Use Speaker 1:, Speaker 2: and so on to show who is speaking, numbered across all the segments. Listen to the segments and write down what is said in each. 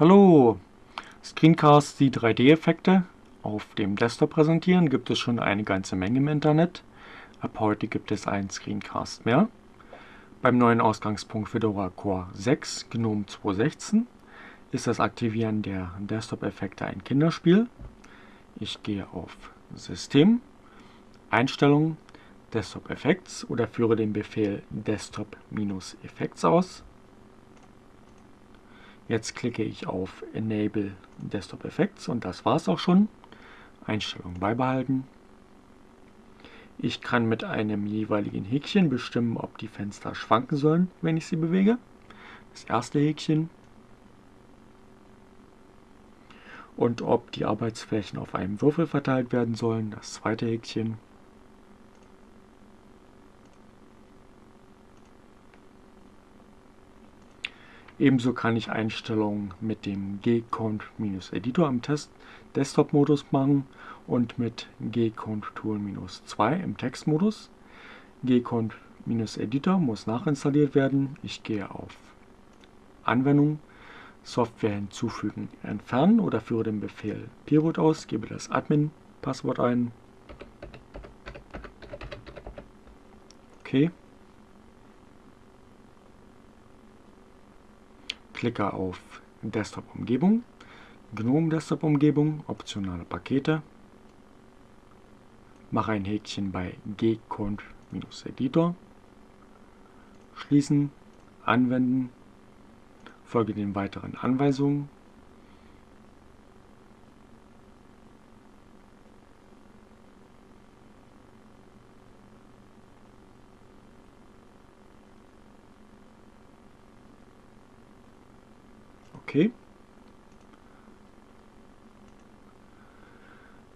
Speaker 1: Hallo! Screencast die 3D-Effekte auf dem Desktop präsentieren gibt es schon eine ganze Menge im Internet. Ab heute gibt es einen Screencast mehr. Beim neuen Ausgangspunkt Fedora Core 6 GNOME 2.16 ist das Aktivieren der Desktop-Effekte ein Kinderspiel. Ich gehe auf System, Einstellungen, Desktop Effects oder führe den Befehl Desktop-Effects aus. Jetzt klicke ich auf Enable Desktop Effects und das war es auch schon. Einstellung beibehalten. Ich kann mit einem jeweiligen Häkchen bestimmen, ob die Fenster schwanken sollen, wenn ich sie bewege. Das erste Häkchen. Und ob die Arbeitsflächen auf einem Würfel verteilt werden sollen, das zweite Häkchen. Ebenso kann ich Einstellungen mit dem G-Cont-Editor im Desktop-Modus machen und mit G-Cont-Tool-2 im Textmodus. G-Cont-Editor muss nachinstalliert werden. Ich gehe auf Anwendung, Software hinzufügen, entfernen oder führe den Befehl pivot aus, gebe das Admin-Passwort ein. Okay. Klicke auf Desktop-Umgebung, GNOME Desktop-Umgebung, optionale Pakete, mache ein Häkchen bei gcont-editor, schließen, anwenden, folge den weiteren Anweisungen Okay.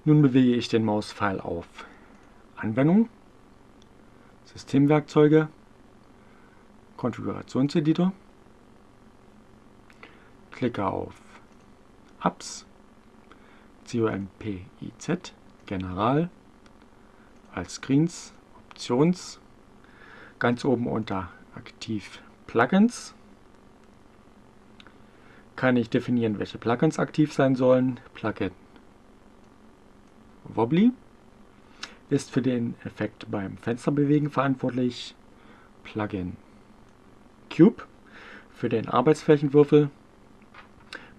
Speaker 1: Nun bewege ich den Mauspfeil auf. Anwendung, Systemwerkzeuge, Konfigurationseditor, klicke auf Apps, COMPIZ, General, als Screens, Options, ganz oben unter Aktiv Plugins kann ich definieren, welche Plugins aktiv sein sollen. Plugin Wobbly ist für den Effekt beim Fensterbewegen verantwortlich. Plugin Cube für den Arbeitsflächenwürfel.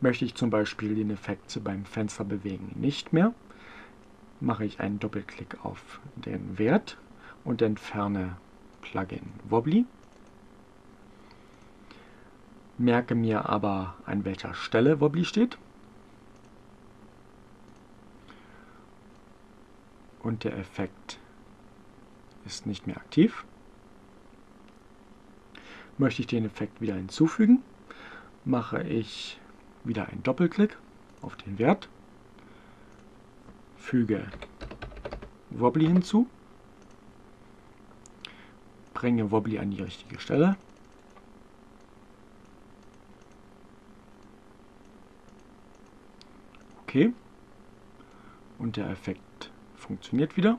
Speaker 1: Möchte ich zum Beispiel den Effekt beim Fensterbewegen nicht mehr, mache ich einen Doppelklick auf den Wert und entferne Plugin Wobbly merke mir aber, an welcher Stelle Wobbly steht. Und der Effekt ist nicht mehr aktiv. Möchte ich den Effekt wieder hinzufügen, mache ich wieder einen Doppelklick auf den Wert, füge Wobbly hinzu, bringe Wobbly an die richtige Stelle Und der Effekt funktioniert wieder.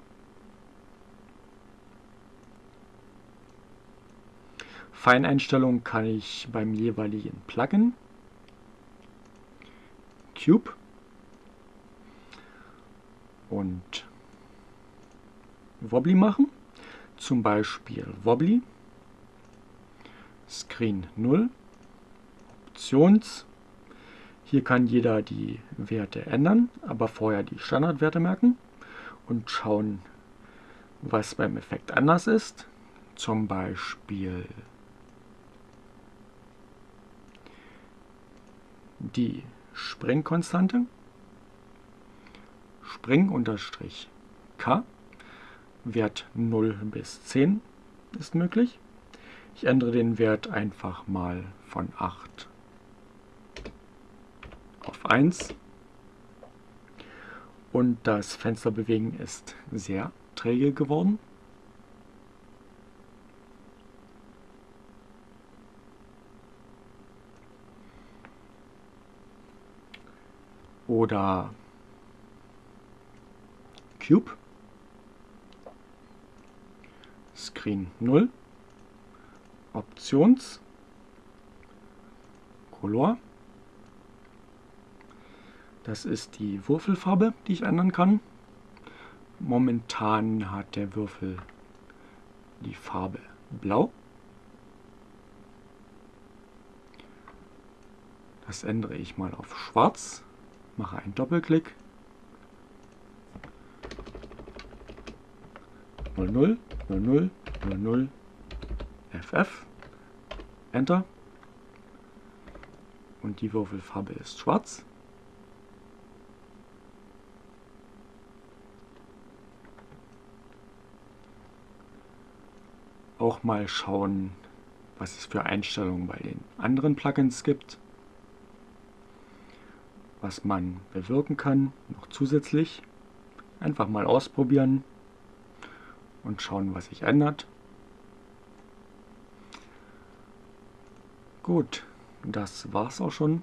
Speaker 1: Feineinstellungen kann ich beim jeweiligen Plugin. Cube. Und Wobbly machen. Zum Beispiel Wobbly, Screen 0, Options, hier kann jeder die Werte ändern, aber vorher die Standardwerte merken und schauen, was beim Effekt anders ist. Zum Beispiel die Springkonstante. Spring-K. Wert 0 bis 10 ist möglich. Ich ändere den Wert einfach mal von 8 auf 1 und das Fensterbewegen ist sehr träge geworden. Oder Cube, Screen 0, Options, Color, Das ist die Würfelfarbe, die ich ändern kann. Momentan hat der Würfel die Farbe Blau. Das ändere ich mal auf Schwarz, mache einen Doppelklick. 00, 00, 00, FF, Enter. Und die Würfelfarbe ist schwarz. Auch mal schauen, was es für Einstellungen bei den anderen Plugins gibt was man bewirken kann, noch zusätzlich. Einfach mal ausprobieren und schauen, was sich ändert. Gut, das war's auch schon